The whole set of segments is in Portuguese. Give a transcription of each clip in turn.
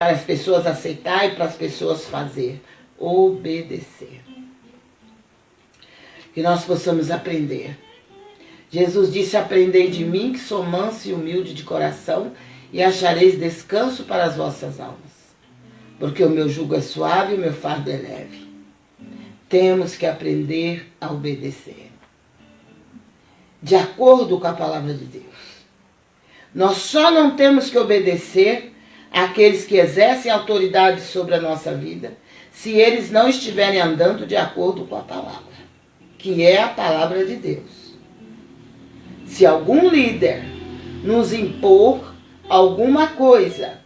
para as pessoas aceitar e para as pessoas fazer. Obedecer. Que nós possamos aprender. Jesus disse, aprendei de mim que sou manso e humilde de coração e achareis descanso para as vossas almas. Porque o meu jugo é suave e o meu fardo é leve. Temos que aprender a obedecer. De acordo com a palavra de Deus. Nós só não temos que obedecer àqueles que exercem autoridade sobre a nossa vida se eles não estiverem andando de acordo com a palavra, que é a palavra de Deus. Se algum líder nos impor alguma coisa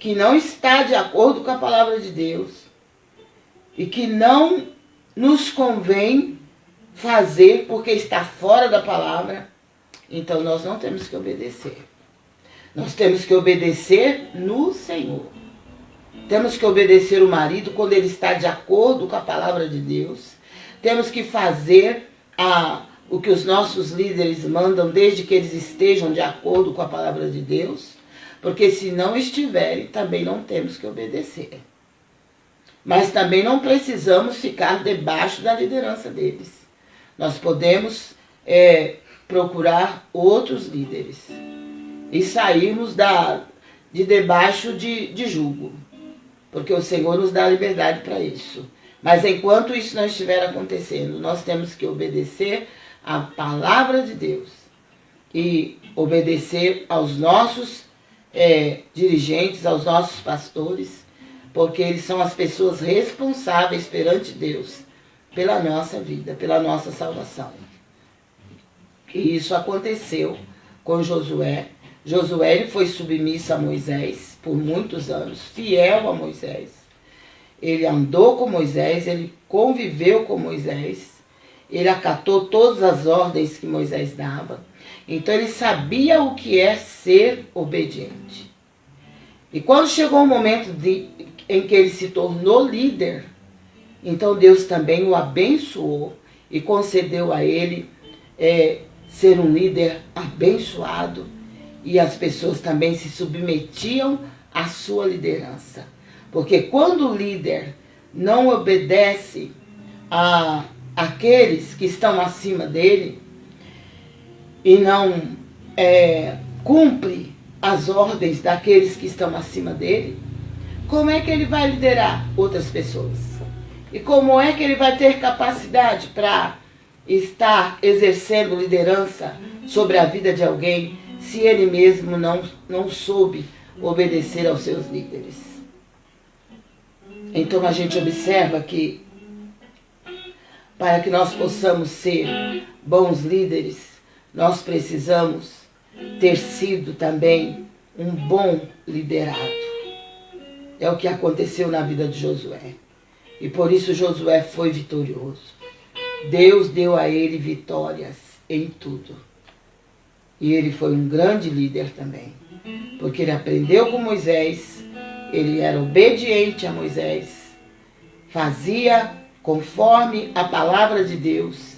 que não está de acordo com a palavra de Deus e que não nos convém fazer porque está fora da palavra, então nós não temos que obedecer. Nós temos que obedecer no Senhor. Temos que obedecer o marido quando ele está de acordo com a palavra de Deus. Temos que fazer a, o que os nossos líderes mandam, desde que eles estejam de acordo com a palavra de Deus. Porque se não estiverem, também não temos que obedecer. Mas também não precisamos ficar debaixo da liderança deles. Nós podemos é, procurar outros líderes e sairmos da, de debaixo de, de julgo. Porque o Senhor nos dá liberdade para isso. Mas enquanto isso não estiver acontecendo, nós temos que obedecer à palavra de Deus e obedecer aos nossos é, dirigentes, aos nossos pastores, porque eles são as pessoas responsáveis perante Deus pela nossa vida, pela nossa salvação. E isso aconteceu com Josué. Josué foi submisso a Moisés por muitos anos, fiel a Moisés. Ele andou com Moisés, ele conviveu com Moisés, ele acatou todas as ordens que Moisés dava. Então ele sabia o que é ser obediente. E quando chegou o momento de, em que ele se tornou líder, então Deus também o abençoou e concedeu a ele é, ser um líder abençoado e as pessoas também se submetiam à sua liderança. Porque quando o líder não obedece a aqueles que estão acima dele e não é, cumpre as ordens daqueles que estão acima dele, como é que ele vai liderar outras pessoas? E como é que ele vai ter capacidade para estar exercendo liderança sobre a vida de alguém se ele mesmo não, não soube obedecer aos seus líderes. Então a gente observa que para que nós possamos ser bons líderes, nós precisamos ter sido também um bom liderado. É o que aconteceu na vida de Josué. E por isso Josué foi vitorioso. Deus deu a ele vitórias em tudo. E ele foi um grande líder também. Porque ele aprendeu com Moisés, ele era obediente a Moisés, fazia conforme a palavra de Deus